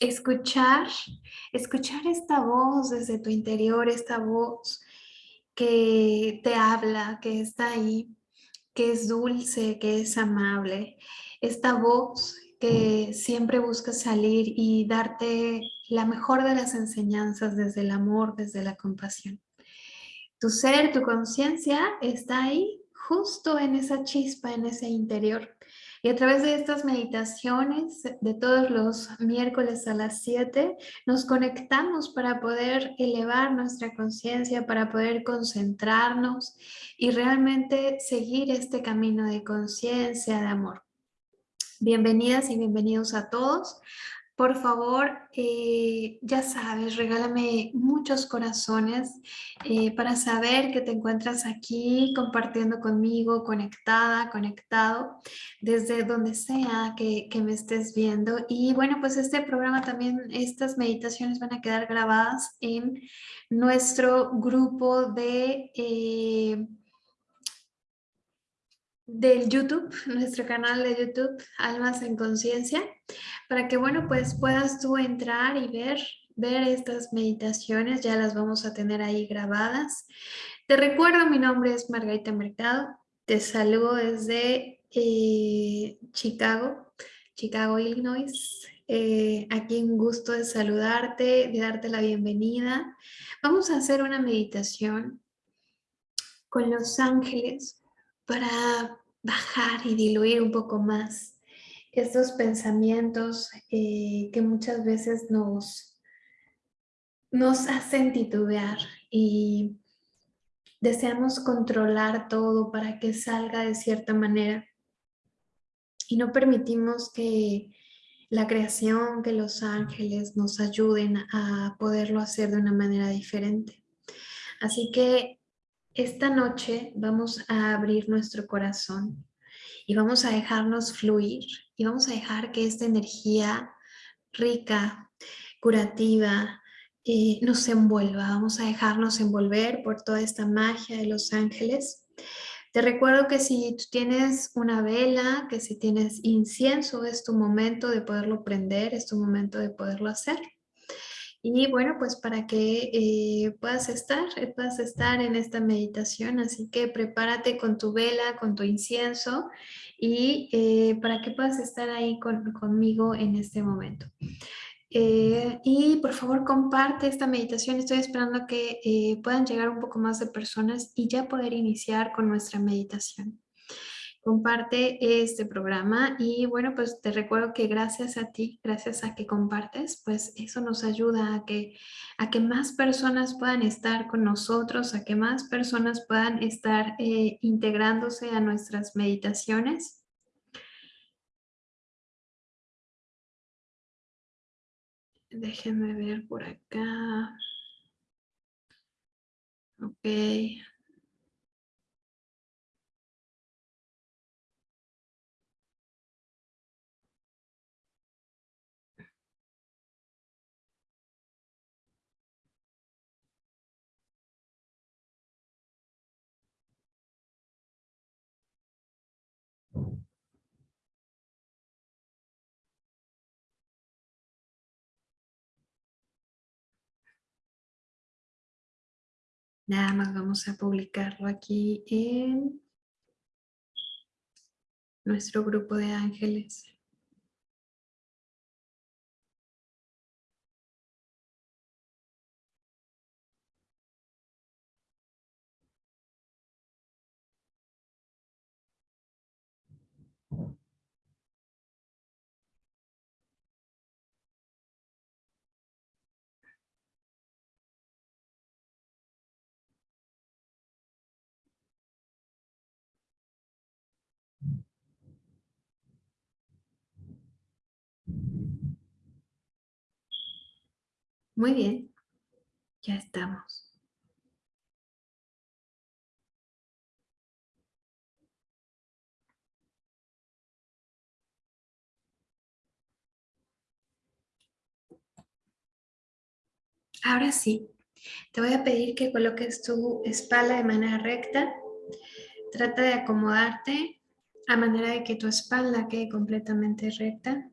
escuchar, escuchar esta voz desde tu interior, esta voz que te habla, que está ahí, que es dulce, que es amable. Esta voz que siempre busca salir y darte la mejor de las enseñanzas desde el amor, desde la compasión. Tu ser, tu conciencia está ahí, justo en esa chispa, en ese interior. Y a través de estas meditaciones de todos los miércoles a las 7, nos conectamos para poder elevar nuestra conciencia, para poder concentrarnos y realmente seguir este camino de conciencia, de amor. Bienvenidas y bienvenidos a todos por favor, eh, ya sabes, regálame muchos corazones eh, para saber que te encuentras aquí compartiendo conmigo, conectada, conectado, desde donde sea que, me estés viendo. Y bueno, pues este programa también, estas meditaciones van a quedar grabadas en nuestro grupo de... Eh, del YouTube, nuestro canal de YouTube, Almas en Conciencia, para que, bueno, pues puedas tú entrar y ver, ver estas meditaciones, ya las vamos a tener ahí grabadas. Te recuerdo, mi nombre es Margarita Mercado, te saludo desde eh, Chicago, Chicago, Illinois. Eh, aquí un gusto de saludarte, de darte la bienvenida. Vamos a hacer una meditación con los ángeles para bajar y diluir un poco más estos pensamientos eh, que muchas veces nos, nos hacen titubear y deseamos controlar todo para que salga de cierta manera y no permitimos que la creación, que los ángeles nos ayuden a poderlo hacer de una manera diferente. Así que esta noche vamos a abrir nuestro corazón y vamos a dejarnos fluir y vamos a dejar que esta energía rica, curativa, eh, nos envuelva. Vamos a dejarnos envolver por toda esta magia de los ángeles. Te recuerdo que si tú tienes una vela, que si tienes incienso, es tu momento de poderlo prender, es tu momento de poderlo hacer. Y bueno, pues para que eh, puedas estar, eh, puedas estar en esta meditación, así que prepárate con tu vela, con tu incienso y eh, para que puedas estar ahí conmigo en este momento. y por favor comparte esta meditación, estoy esperando que puedan llegar un poco más de personas y ya poder iniciar con nuestra meditación comparte este programa y bueno, pues te recuerdo que gracias a ti, gracias a que compartes, pues eso nos ayuda a que, a que más personas puedan estar con nosotros, a que más personas puedan estar eh, integrándose a nuestras meditaciones. Déjenme ver por acá. Ok. Nada más vamos a publicarlo aquí en nuestro grupo de ángeles. Muy bien, ya estamos. Ahora sí, te voy a pedir que coloques tu espalda de manera recta. Trata de acomodarte a manera de que tu espalda quede completamente recta.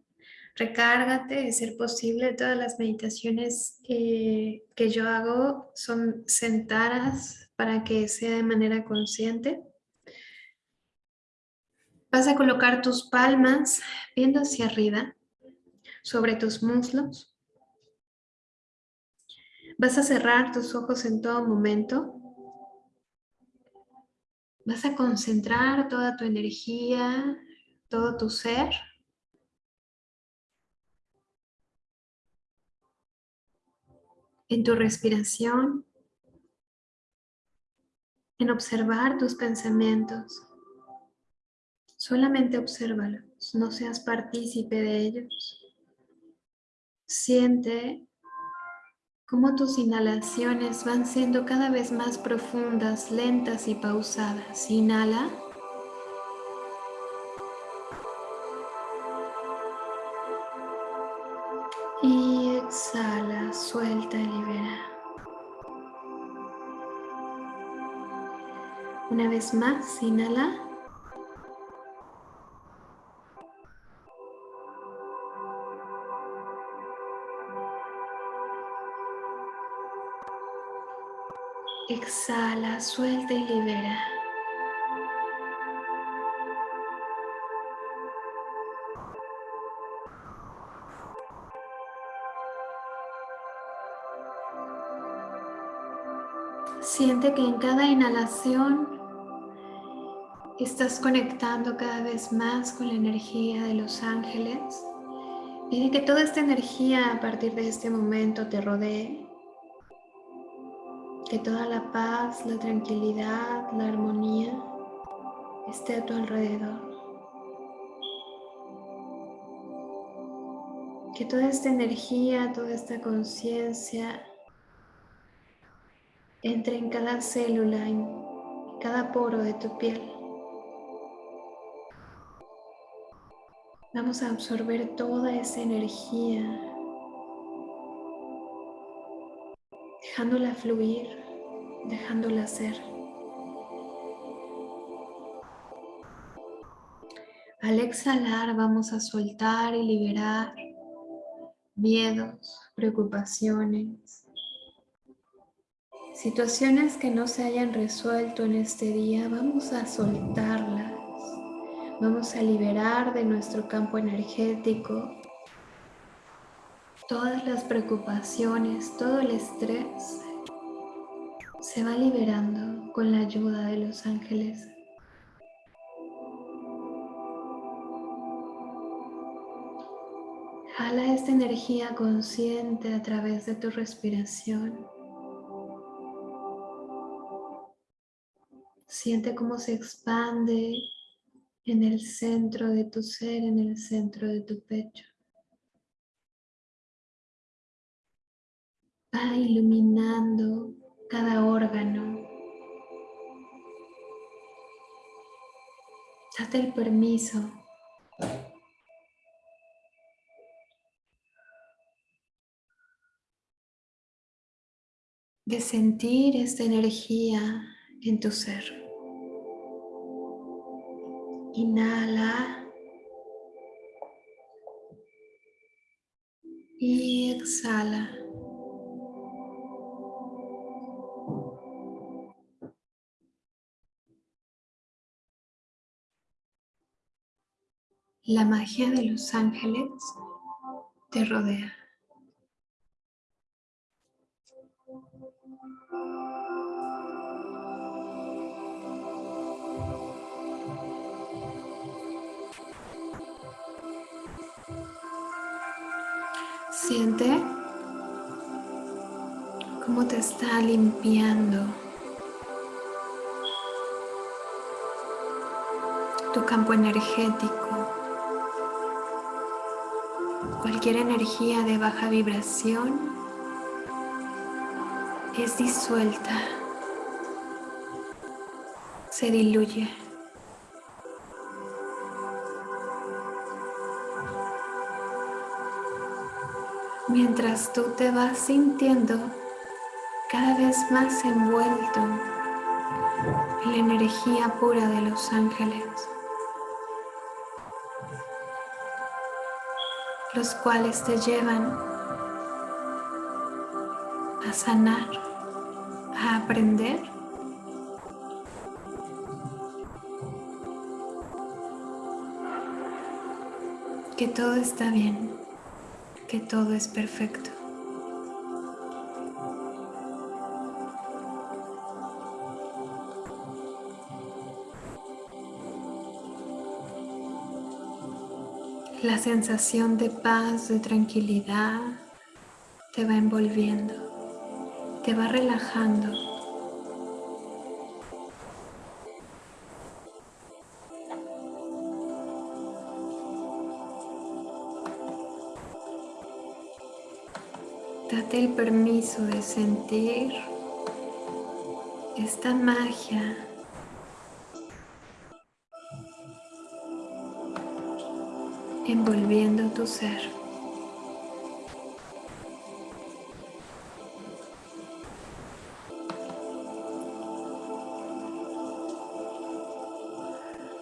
Recárgate, de ser posible. Todas las meditaciones que yo hago son sentadas para que sea de manera consciente. Vas a colocar tus palmas viendo hacia arriba sobre tus muslos. Vas a cerrar tus ojos en todo momento. Vas a concentrar toda tu energía, todo tu ser. En tu respiración. En observar tus pensamientos. Solamente obsérvalos, no seas partícipe de ellos. Siente cómo tus inhalaciones van siendo cada vez más profundas, lentas y pausadas. Inhala. Más, inhala. Exhala, suelta y libera. Siente que en cada inhalación estás conectando cada vez más con la energía de los ángeles. Pide que toda esta energía a partir de este momento te rodee que toda la paz, la tranquilidad, la armonía esté a tu alrededor. Que toda esta energía, toda esta conciencia entre en cada célula, en cada poro de tu piel. Vamos a absorber toda esa energía, dejándola fluir dejándola ser. Al exhalar vamos a soltar y liberar miedos, preocupaciones, situaciones que no se hayan resuelto en este día, vamos a soltarlas, vamos a liberar de nuestro campo energético todas las preocupaciones, todo el estrés se va liberando con la ayuda de los ángeles. Jala esta energía consciente a través de tu respiración. Siente cómo se expande en el centro de tu ser, en el centro de tu pecho. Va iluminando cada órgano. Date el permiso de sentir esta energía en tu ser. Inhala y exhala. La magia de los ángeles te rodea. Siente cómo te está limpiando tu campo energético cualquier energía de baja vibración es disuelta, se diluye. Mientras tú te vas sintiendo cada vez más envuelto en la energía pura de los ángeles. los cuales te llevan a sanar, a aprender. Que todo está bien, que todo es perfecto. La sensación de paz, de tranquilidad, te va envolviendo, te va relajando. Date el permiso de sentir esta magia envolviendo tu ser.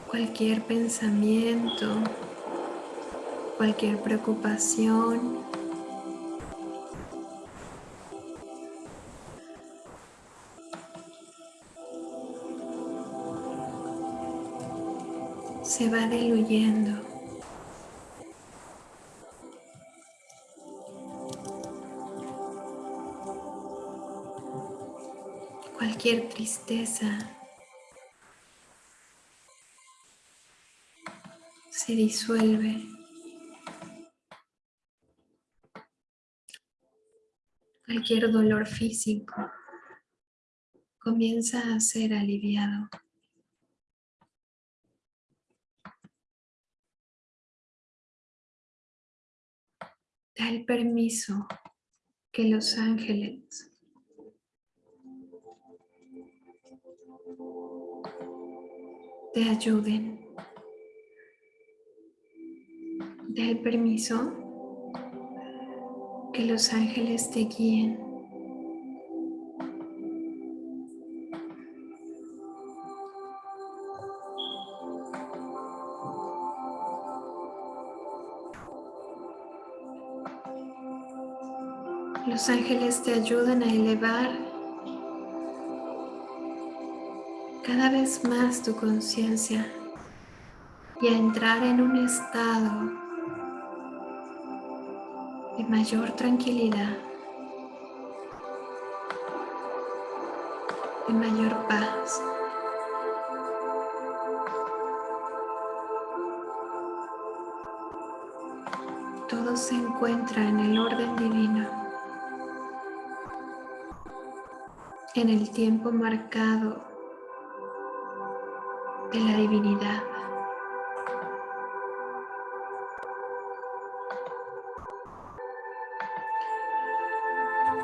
Cualquier pensamiento, cualquier preocupación, se va diluyendo. cualquier tristeza se disuelve. Cualquier dolor físico comienza a ser aliviado. Da el permiso que los ángeles te ayuden. Da el permiso que los ángeles te guíen. Los ángeles te ayudan a elevar cada vez más tu conciencia y a entrar en un estado de mayor tranquilidad, de mayor paz. Todo se encuentra en el orden divino, en el tiempo marcado de la divinidad.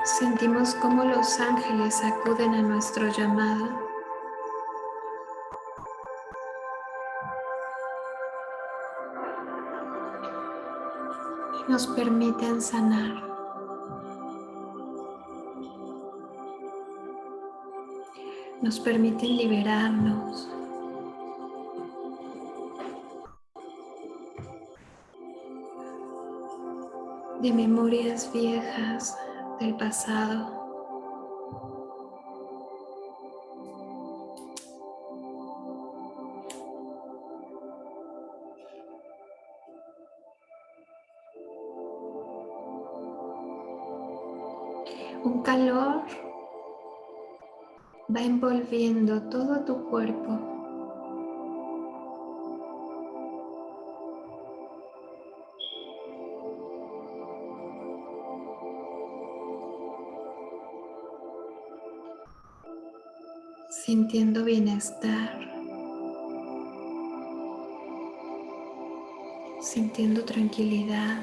Sentimos como los ángeles acuden a nuestro llamado. Y nos permiten sanar. Nos permiten liberarnos. de memorias viejas del pasado. Envolviendo todo tu cuerpo. sintiendo bienestar, sintiendo tranquilidad.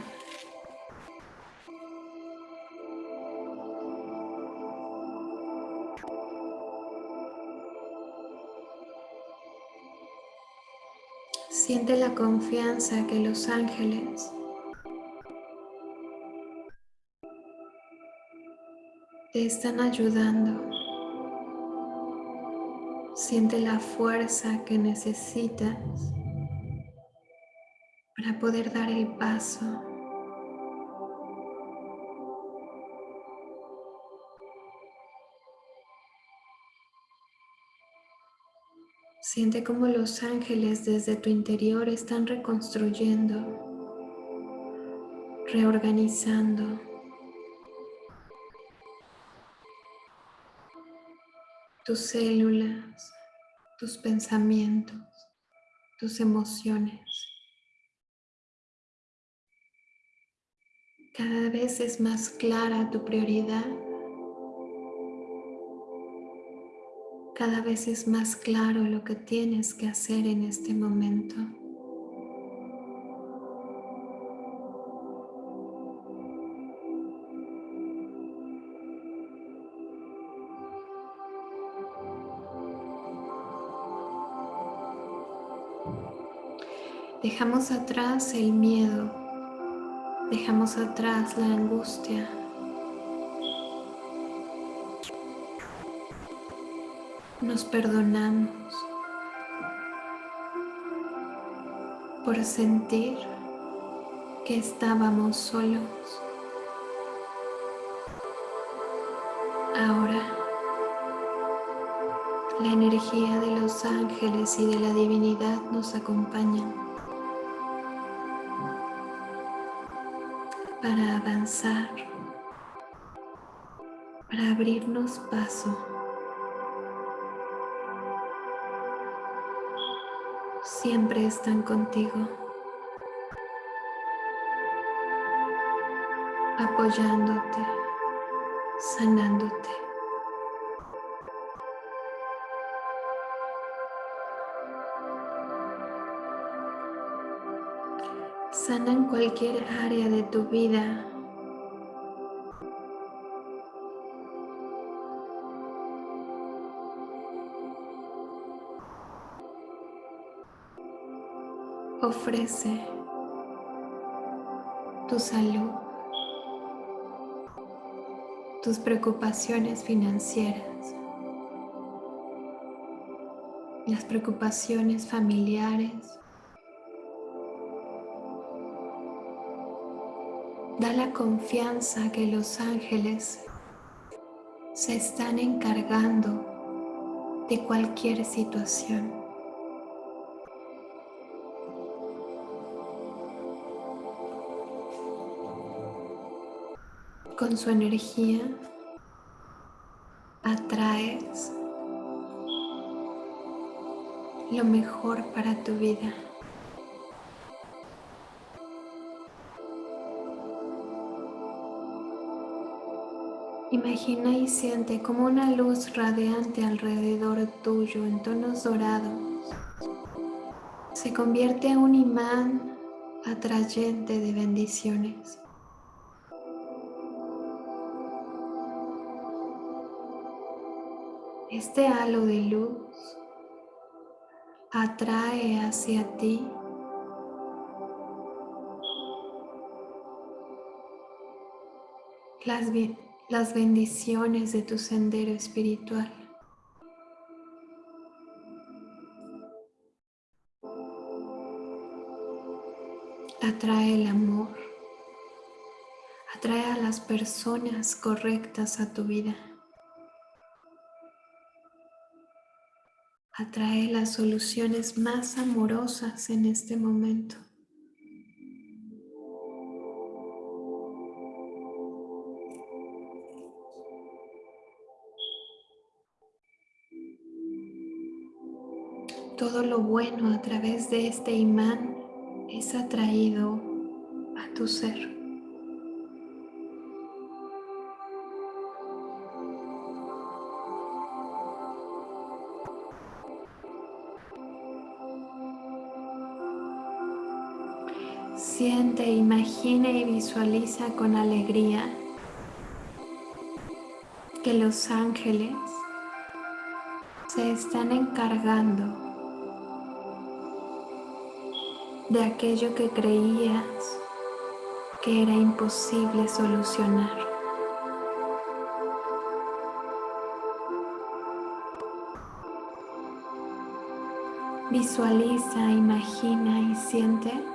Siente la confianza que los ángeles te están ayudando. Siente la fuerza que necesitas para poder dar el paso Siente cómo los ángeles desde tu interior están reconstruyendo, reorganizando. tus células, tus pensamientos, tus emociones. Cada vez es más clara tu prioridad cada vez es más claro lo que tienes que hacer en este momento. Dejamos atrás el miedo, dejamos atrás la angustia, nos perdonamos por sentir que estábamos solos. Ahora, la energía de los ángeles y de la divinidad nos acompañan para avanzar, para abrirnos paso siempre están contigo, apoyándote, sanándote. Sanan cualquier área de tu vida ofrece tu salud, tus preocupaciones financieras, las preocupaciones familiares. Da la confianza que los ángeles se están encargando de cualquier situación. Con su energía atraes lo mejor para tu vida. Imagina y siente como una luz radiante alrededor tuyo en tonos dorados se convierte en un imán atrayente de bendiciones. Este halo de luz atrae hacia ti las, las bendiciones de tu sendero espiritual. Atrae el amor, atrae a las personas correctas a tu vida. Atrae las soluciones más amorosas en este momento. Todo lo bueno a través de este imán es atraído a tu ser. Siente, imagina y visualiza con alegría que los ángeles se están encargando de aquello que creías que era imposible solucionar. Visualiza, imagina y siente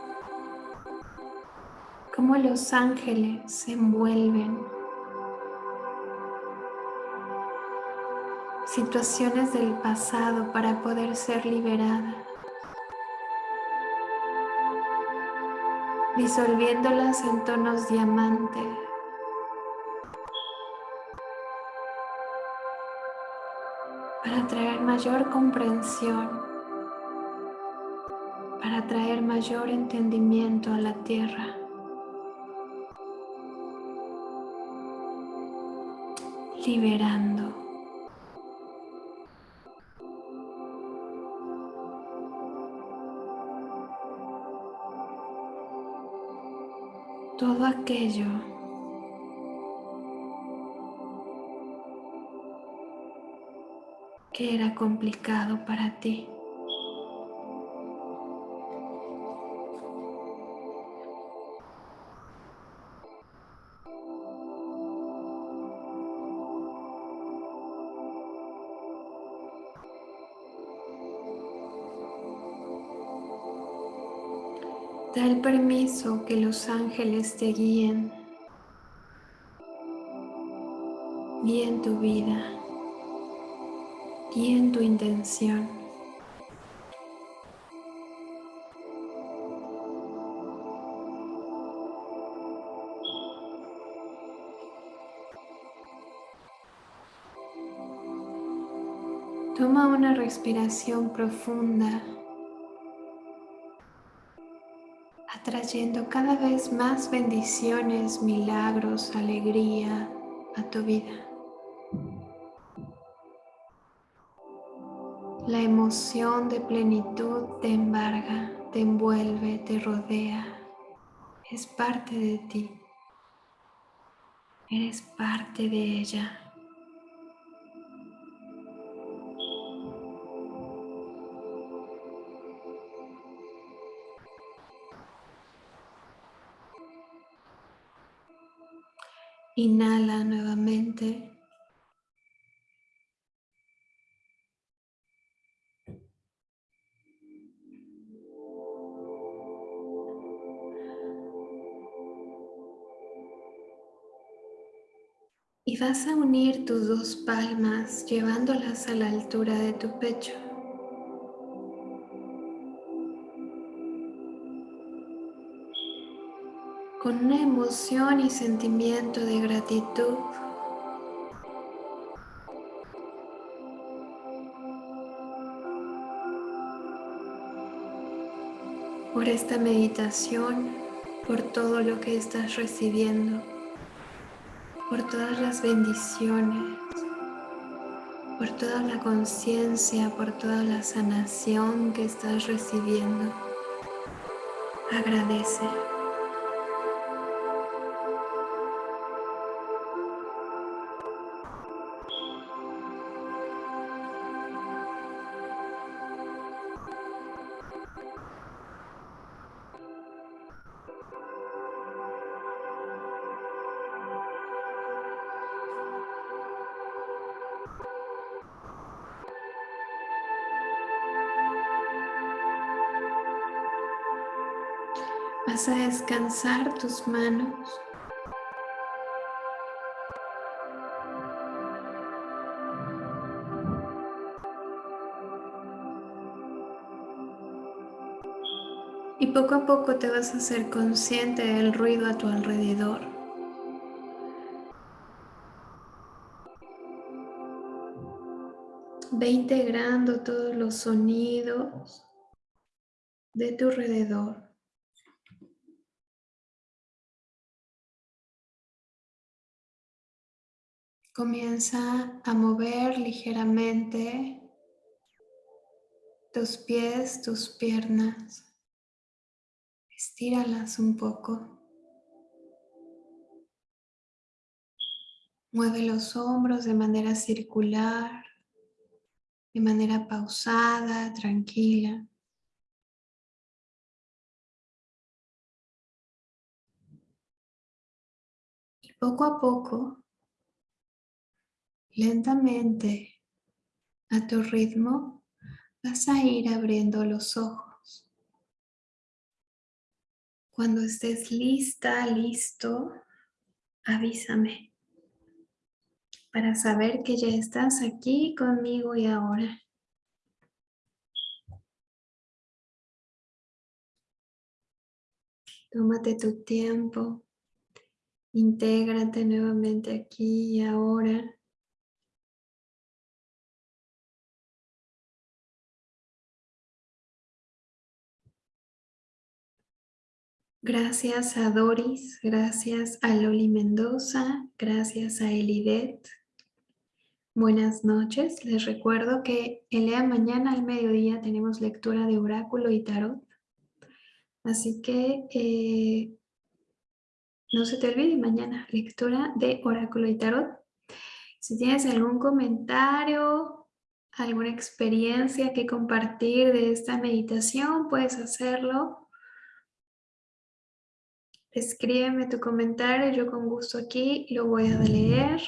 los ángeles se envuelven, situaciones del pasado para poder ser liberada. Disolviéndolas en tonos diamante. Para traer mayor comprensión. Para traer mayor entendimiento a la tierra. Liberando. todo aquello que era complicado para ti. Permiso que los ángeles te guíen. en tu vida. en tu intención. Toma una respiración profunda. Trayendo cada vez más bendiciones, milagros, alegría a tu vida. La emoción de plenitud te embarga, te envuelve, te rodea. Es parte de ti. Eres parte de ella. Inhala nuevamente. Y vas a unir tus dos palmas llevándolas a la altura de tu pecho. Una emoción y sentimiento de gratitud. por esta meditación, por todo lo que estás recibiendo, por todas las bendiciones, por toda la conciencia, por toda la sanación que estás recibiendo. Agradece. Vas a descansar tus manos. Y poco a poco te vas a hacer consciente del ruido a tu alrededor. Ve integrando todos los sonidos de tu alrededor. Comienza a mover ligeramente tus pies, tus piernas. Estíralas un poco. Mueve los hombros de manera circular, de manera pausada, tranquila. Y poco a poco Lentamente, a tu ritmo, vas a ir abriendo los ojos. Cuando estés lista, listo, avísame. para saber que ya estás aquí conmigo y ahora. Tómate tu tiempo, intégrate nuevamente aquí y ahora. Gracias a Doris, gracias a Loli Mendoza, gracias a Elidet. Buenas noches, les recuerdo que el día mañana al mediodía tenemos lectura de oráculo y tarot. Así que eh, no se te olvide mañana lectura de oráculo y tarot. Si tienes algún comentario, alguna experiencia que compartir de esta meditación, puedes hacerlo Escríbeme tu comentario, yo con gusto aquí lo voy a leer.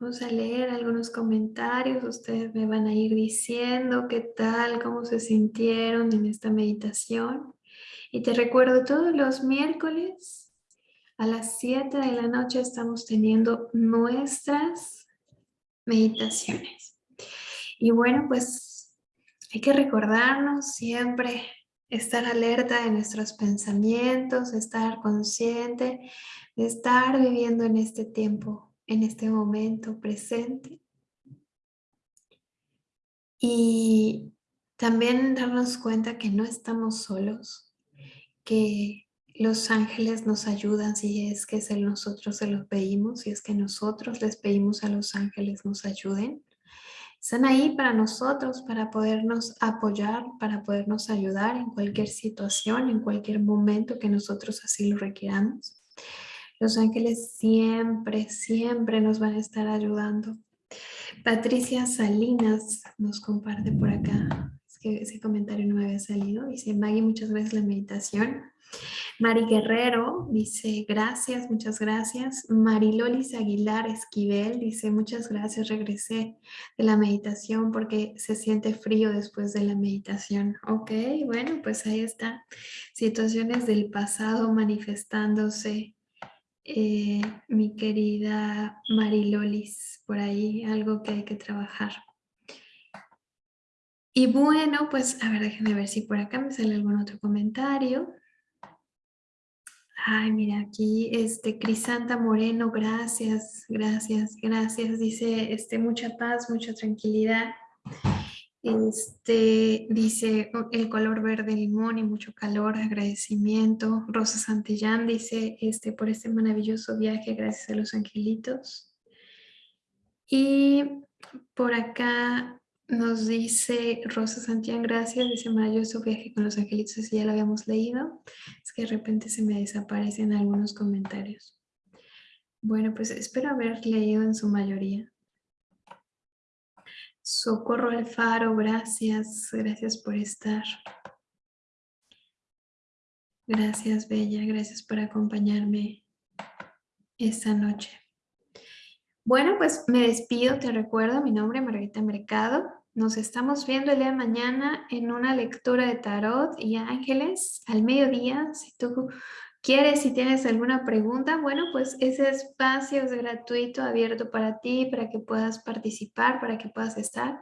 Vamos a leer algunos comentarios, ustedes me van a ir diciendo qué tal, cómo se sintieron en esta meditación. Y te recuerdo, todos los miércoles a las 7 de la noche estamos teniendo nuestras meditaciones. Y bueno, pues hay que recordarnos siempre estar alerta de nuestros pensamientos, estar consciente de estar viviendo en este tiempo, en este momento presente. Y también darnos cuenta que no estamos solos, que los ángeles nos ayudan si es que nosotros se los pedimos, si es que nosotros les pedimos a los ángeles nos ayuden. Están ahí para nosotros, para podernos apoyar, para podernos ayudar en cualquier situación, en cualquier momento que nosotros así lo requiramos. Los ángeles siempre, siempre nos van a estar ayudando. Patricia Salinas nos comparte por acá. Es que ese comentario no me había salido. Dice, Maggie, muchas gracias la meditación. Mari Guerrero dice, gracias, muchas gracias. Marilolis Aguilar Esquivel dice, muchas gracias, regresé de la meditación porque se siente frío después de la meditación. Ok, bueno, pues ahí está. Situaciones del pasado manifestándose. Eh, mi querida Marilolis, por ahí algo que hay que trabajar. Y bueno, pues a ver, déjenme ver si por acá me sale algún otro comentario. Ay, mira, aquí, este, Crisanta Moreno, gracias, gracias, gracias. Dice, este, mucha paz, mucha tranquilidad. Este, dice, el color verde limón y mucho calor, agradecimiento. Rosa Santillán dice, este, por este maravilloso viaje, gracias a los angelitos. Y por acá nos dice Rosa Santián, gracias, dice maravilloso viaje con los angelitos, si ya lo habíamos leído. Es que de repente se me desaparecen algunos comentarios. Bueno, pues espero haber leído en su mayoría. Socorro Alfaro, gracias, gracias por estar. Gracias, Bella, gracias por acompañarme esta noche. Bueno, pues me despido, te recuerdo, mi nombre es Margarita Mercado. Nos estamos viendo el día de mañana en una lectura de tarot y ángeles al mediodía. Si tú quieres, si tienes alguna pregunta, bueno, pues ese espacio es gratuito, abierto para ti, para que puedas participar, para que puedas estar.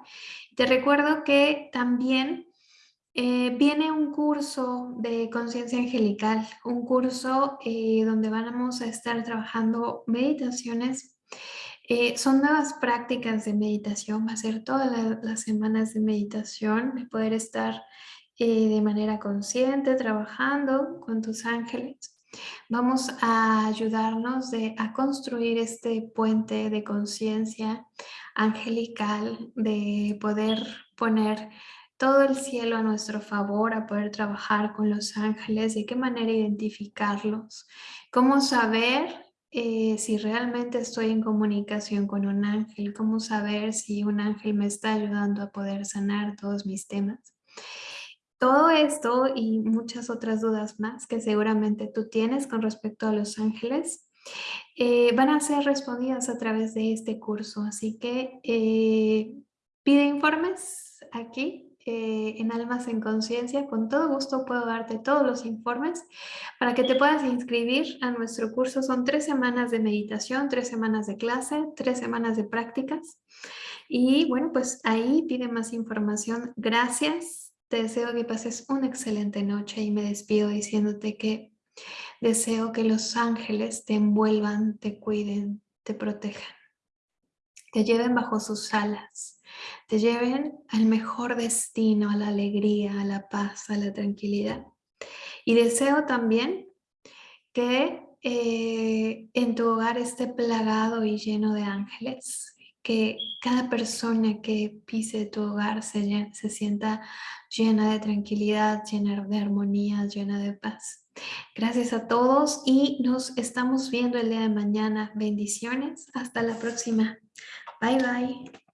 Te recuerdo que también eh, viene un curso de conciencia angelical, un curso eh, donde vamos a estar trabajando meditaciones eh, son nuevas prácticas de meditación, va a ser todas las semanas de meditación, de poder estar eh, de manera consciente, trabajando con tus ángeles. Vamos a ayudarnos de, a construir este puente de conciencia angelical, de poder poner todo el cielo a nuestro favor, a poder trabajar con los ángeles, de qué manera identificarlos, cómo saber eh, si realmente estoy en comunicación con un ángel, cómo saber si un ángel me está ayudando a poder sanar todos mis temas. Todo esto y muchas otras dudas más que seguramente tú tienes con respecto a los ángeles eh, van a ser respondidas a través de este curso. Así que eh, pide informes aquí eh, en Almas en Conciencia. Con todo gusto puedo darte todos los informes para que te puedas inscribir a nuestro curso. Son tres semanas de meditación, tres semanas de clase, tres semanas de prácticas. Y bueno, pues ahí pide más información. Gracias. Te deseo que pases una excelente noche y me despido diciéndote que deseo que los ángeles te envuelvan, te cuiden, te protejan, te lleven bajo sus alas, te lleven al mejor destino, a la alegría, a la paz, a la tranquilidad. Y deseo también que eh, en tu hogar esté plagado y lleno de ángeles, que cada persona que pise tu hogar se, se sienta llena de tranquilidad, llena de armonía, llena de paz. Gracias a todos y nos estamos viendo el día de mañana. Bendiciones. Hasta la próxima. Bye, bye.